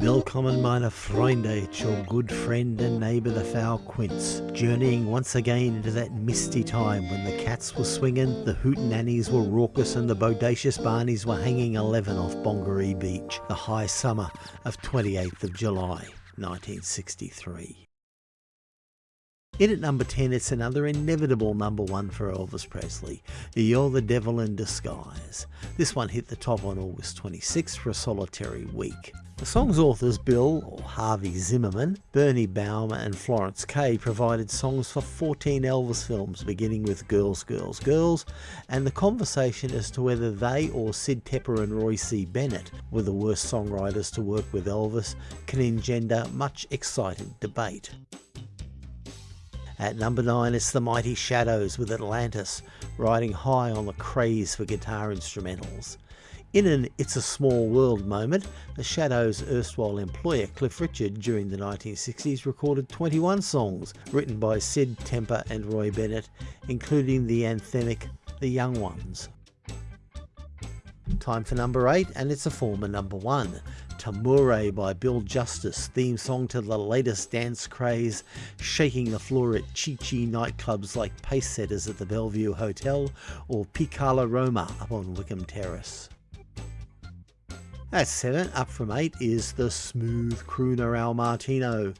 Willkommen meine Freunde, it's your good friend and neighbour the foul Quince, journeying once again into that misty time when the cats were swinging, the hootenannies were raucous and the bodacious barneys were hanging 11 off Bongaree Beach, the high summer of 28th of July 1963. In at number 10, it's another inevitable number one for Elvis Presley, You're the Devil in Disguise. This one hit the top on August 26th for a solitary week. The song's authors Bill, or Harvey Zimmerman, Bernie Baum and Florence Kaye provided songs for 14 Elvis films beginning with Girls, Girls, Girls, and the conversation as to whether they or Sid Tepper and Roy C. Bennett were the worst songwriters to work with Elvis can engender much excited debate. At number 9 it's the Mighty Shadows with Atlantis, riding high on the craze for guitar instrumentals. In an It's a Small World moment, the Shadows' erstwhile employer Cliff Richard during the 1960s recorded 21 songs written by Sid Tepper and Roy Bennett, including the anthemic The Young Ones. Time for number 8 and it's a former number 1. Tamoure by Bill Justis, theme song to the latest dance craze, shaking the floor at Chi Chi nightclubs like Pace Setters at the Bellevue Hotel or Picala Roma up on Wickham Terrace. At 7, up from 8, is the smooth crooner Al Martino,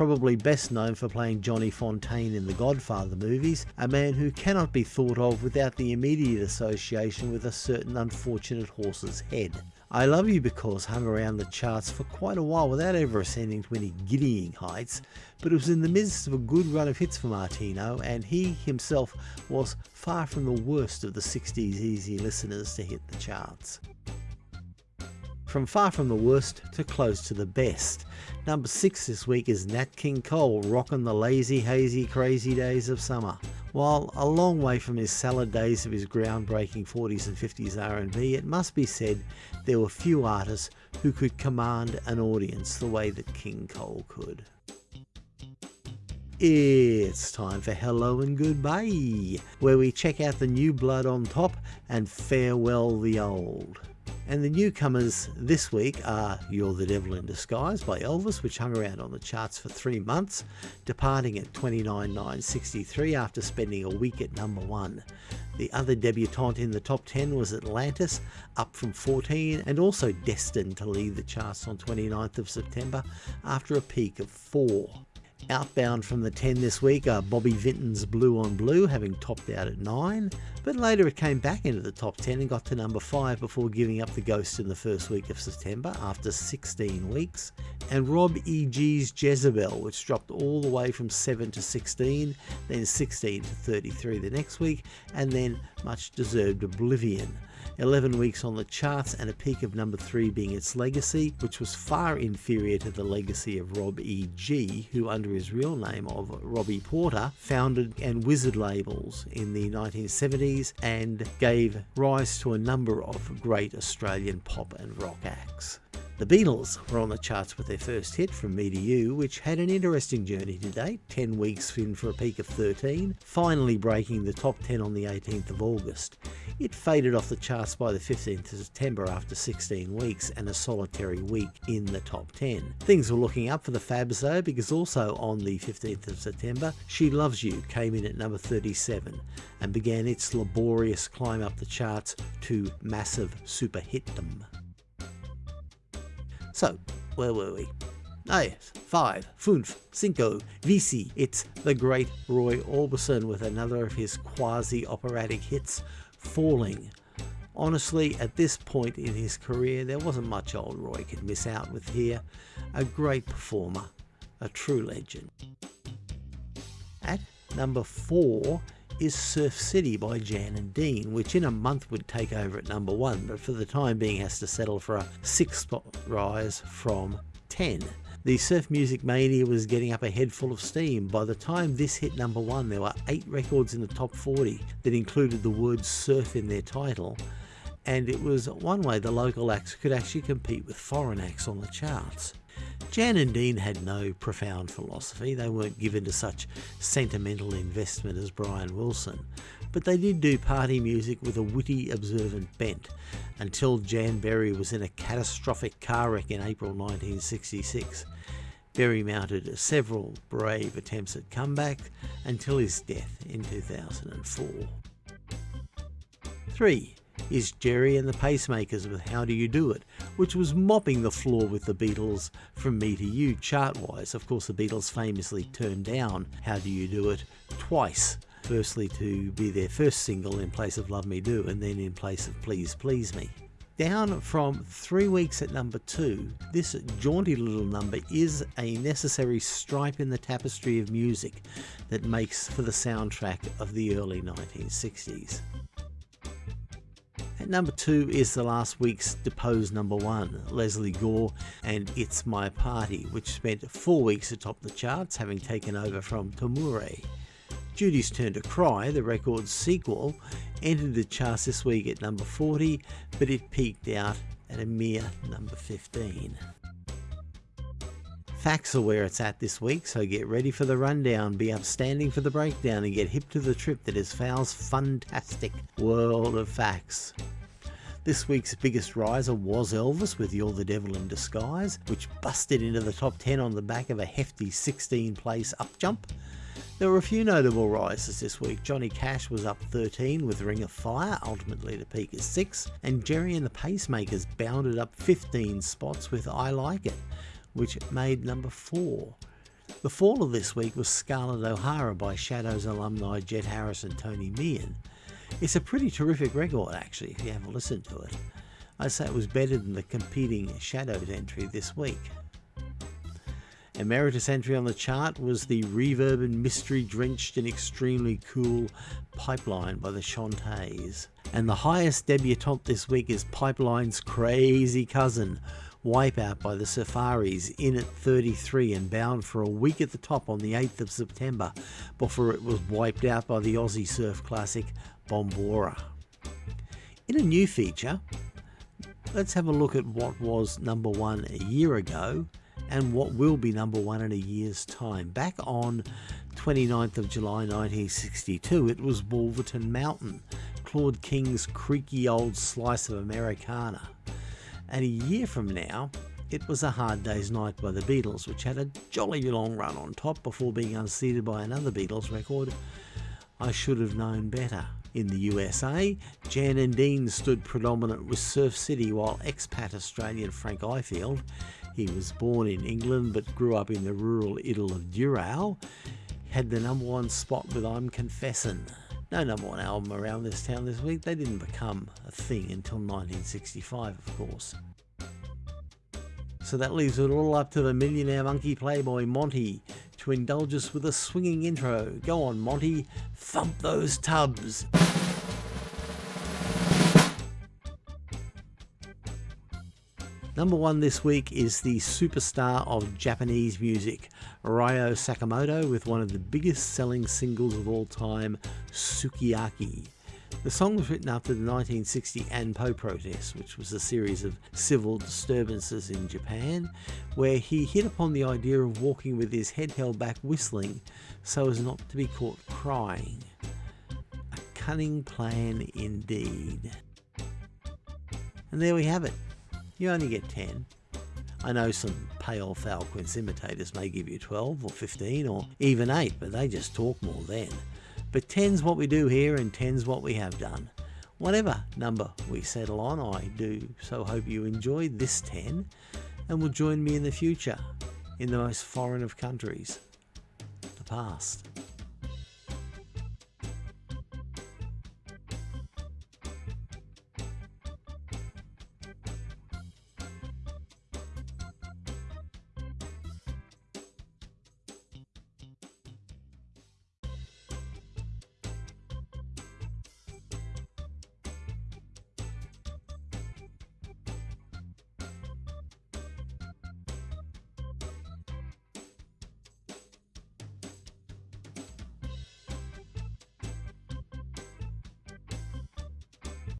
probably best known for playing Johnny Fontane in the Godfather movies, a man who cannot be thought of without the immediate association with a certain unfortunate horse's head. I Love You Because hung around the charts for quite a while without ever ascending to any giddying heights, but it was in the midst of a good run of hits for Martino, and he himself was far from the worst of the 60s easy listeners to hit the charts. From far from the worst to close to the best. Number 6 this week is Nat King Cole rocking the lazy, hazy, crazy days of summer. While a long way from his salad days of his groundbreaking 40s and 50s R&B, it must be said there were few artists who could command an audience the way that King Cole could. It's time for Hello and Goodbye, where we check out the new blood on top and farewell the old. And the newcomers this week are You're the Devil in Disguise by Elvis, which hung around on the charts for three months, departing at 29.963 after spending a week at number one. The other debutante in the top 10 was Atlantis, up from 14 and also destined to leave the charts on 29th of September after a peak of 4. Outbound from the 10 this week are Bobby Vinton's Blue on Blue, having topped out at 9, but later it came back into the top 10 and got to number 5 before giving up the ghost in the first week of September after 16 weeks. And Rob E.G.'s Jezebel, which dropped all the way from 7 to 16, then 16 to 33 the next week, and then much deserved Oblivion. 11 weeks on the charts and a peak of number 3 being its legacy, which was far inferior to the legacy of Rob E.G., who under his real name of Robie Porter founded and wizard labels in the 1970s and gave rise to a number of great Australian pop and rock acts. The Beatles were on the charts with their first hit, From Me to You, which had an interesting journey to date, 10 weeks in for a peak of 13, finally breaking the top 10 on the 18th of August. It faded off the charts by the 15th of September after 16 weeks and a solitary week in the top 10. Things were looking up for the Fabs though, because also on the 15th of September, She Loves You came in at number 37 and began its laborious climb up the charts to massive super hitdom. So, where were we? Ah yes, five, fünf, cinco, vici. It's the great Roy Orbison with another of his quasi-operatic hits, Falling. Honestly, at this point in his career, there wasn't much old Roy could miss out with here. A great performer, a true legend. At number four is Surf City by Jan and Dean, which in a month would take over at number one, but for the time being has to settle for a six spot rise from 10. The surf music mania was getting up a head full of steam. By the time this hit number one, there were eight records in the top 40 that included the word surf in their title, and it was one way the local acts could actually compete with foreign acts on the charts. Jan and Dean had no profound philosophy, they weren't given to such sentimental investment as Brian Wilson, but they did do party music with a witty, observant bent until Jan Berry was in a catastrophic car wreck in April 1966. Berry mounted several brave attempts at comeback until his death in 2004. 3 is Gerry and the Pacemakers with How Do You Do It, which was mopping the floor with the Beatles from Me to You chart wise. Of course, the Beatles famously turned down How Do You Do It twice. Firstly, to be their first single in place of Love Me Do, and then in place of Please Please Me. Down from three weeks at number two, this jaunty little number is a necessary stripe in the tapestry of music that makes for the soundtrack of the early 1960s. Number two is the last week's deposed number one, Lesley Gore and It's My Party, which spent four weeks atop the charts, having taken over from Tamoure. Judy's Turn to Cry, the record's sequel, entered the charts this week at number 40, but it peaked out at a mere number 15. Facts are where it's at this week, so get ready for the rundown, be upstanding for the breakdown, and get hip to the trip that is Fowl's fantastic world of facts. This week's biggest riser was Elvis with You're the Devil in Disguise, which busted into the top 10 on the back of a hefty 16 place up jump. There were a few notable rises this week. Johnny Cash was up 13 with Ring of Fire, ultimately to peak at 6, and Gerry and the Pacemakers bounded up 15 spots with I Like It, which made number 4. The fall of this week was Scarlett O'Hara by Shadows alumni Jet Harris and Tony Meehan. It's a pretty terrific record actually if you have a listen to it. I'd say it was better than the competing Shadows entry this week. Emeritus entry on the chart was the reverb and mystery drenched and extremely cool Pipeline by the Chantays. And the highest debutante this week is Pipeline's crazy cousin, Wipeout by the Safaris, in at 33 and bound for a week at the top on the 8th of September before it was wiped out by the Aussie surf classic Bombora. In a new feature, let's have a look at what was number one a year ago and what will be number one in a year's time. Back on 29th of July 1962, it was Wolverton Mountain, Claude King's creaky old slice of Americana. And a year from now, it was A Hard Day's Night by the Beatles, which had a jolly long run on top before being unseated by another Beatles record, I Should Have Known Better. In the USA, Jan and Dean stood predominant with Surf City, while expat Australian Frank Ifield, he was born in England but grew up in the rural idyll of Dural, had the number one spot with I'm Confessin'. No number one album around this town this week, they didn't become a thing until 1965, of course. So that leaves it all up to the millionaire monkey playboy Monty to indulge us with a swinging intro. Go on, Monty, thump those tubs. Number one this week is the superstar of Japanese music, Kyu Sakamoto, with one of the biggest selling singles of all time, Sukiyaki. The song was written after the 1960 Anpo protest, which was a series of civil disturbances in Japan, where he hit upon the idea of walking with his head held back whistling so as not to be caught crying. A cunning plan indeed. And there we have it. You only get 10. I know some pale foul quince imitators may give you 12 or 15 or even 8, but they just talk more then. But 10's what we do here and 10's what we have done. Whatever number we settle on, I do so hope you enjoyed this 10 and will join me in the future in the most foreign of countries, the past.